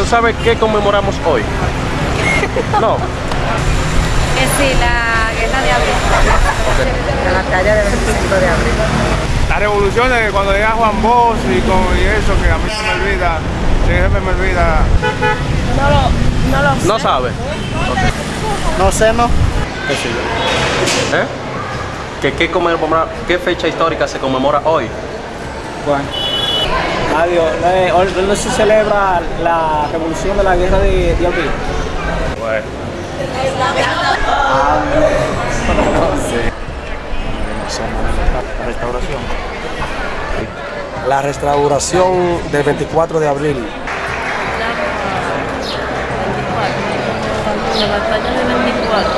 ¿Tú sabes qué conmemoramos hoy? No. Eh, sí, la guerra de abril. La batalla del 25 de abril. La revolución de cuando llega Juan Bosch y, con, y eso que a mí se me olvida, siempre me olvida. No lo, no lo sé. No sabes. No sé, no. ¿Eh? ¿Qué, qué, conmemora- ¿Qué fecha histórica se conmemora hoy? Bueno. Adiós. Eh, hoy no se celebra la revolución de la guerra de, abril. Bueno. La restauración. La restauración del 24 de abril. La batalla de 24.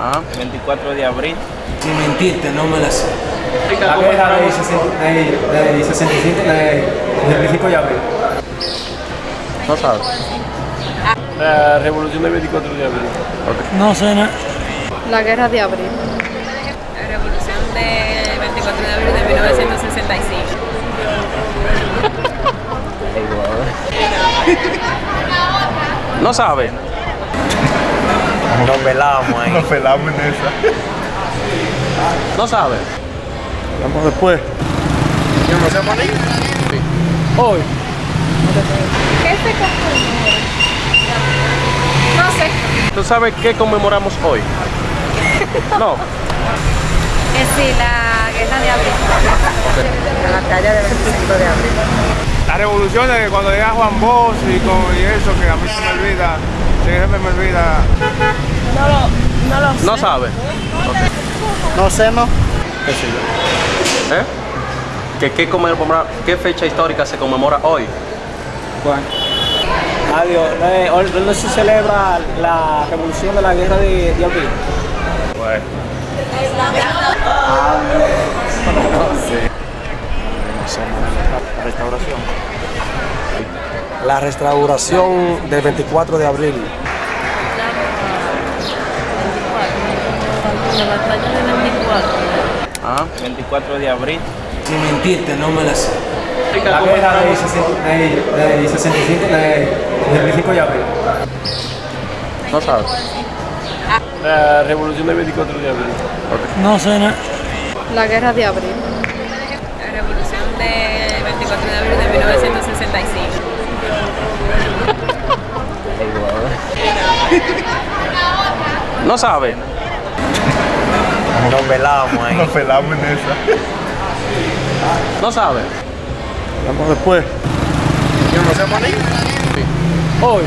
Ah. 24 de abril. Sin mentirte, no me la sé. La guerra de, 65 de, 65 de, del 25 de abril. No sabes. La revolución del 24 de abril. No sé, no. La guerra de abril. La revolución de 24 de abril de 1965. No sabes. Nos velamos ahí. Nos pelamos en esa. No sabes. Vamos después. ¿Yo no sé morir? Hoy. ¿Qué se conmemora? No sé. ¿Tú sabes qué conmemoramos hoy? No. Eh, sí, la guerra de abril. La batalla del 25 de abril. La revolución de cuando llega Juan Bosch y, con, y eso que a mí se me olvida, siempre me olvida. No lo, no lo sé. No sabes. No sé, no. ¿Eh? ¿Qué, qué, conmemora- ¿Qué fecha histórica se conmemora hoy? Bueno. Adiós. Eh, hoy no se celebra la revolución de la guerra de, de abril. Bueno. La restauración. La restauración del 24 de abril. La batalla de 24. Ah. 24 de abril. Sin mentirte, no me la sé. La guerra de, 65 de, de 65 de, del 25 de abril. No sabes. La revolución del 24 de abril. No sé, no. La guerra de abril. La revolución de 24 de abril de 1965. No sabes. Nos velamos ahí. Nos pelamos en esa. No sabes. Vamos después. ¿Yo no sé morir? Hoy.